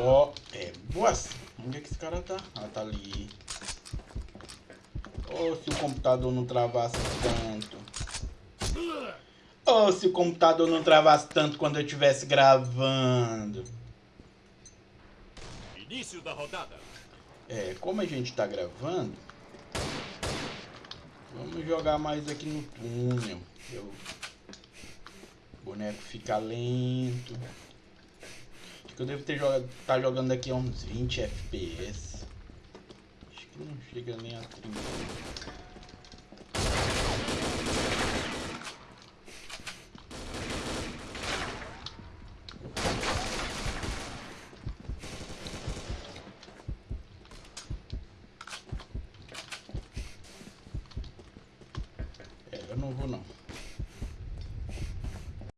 Bo... É, boas. Onde é que esse cara tá? Ah, tá ali. Oh, se o computador não travasse tanto. Oh, se o computador não travasse tanto quando eu estivesse gravando. Início da rodada. É, como a gente tá gravando, vamos jogar mais aqui no túnel. Eu... O boneco fica lento eu devo ter jogado, tá jogando aqui a uns 20 FPS. Acho que não chega nem a 30. É, eu não vou não.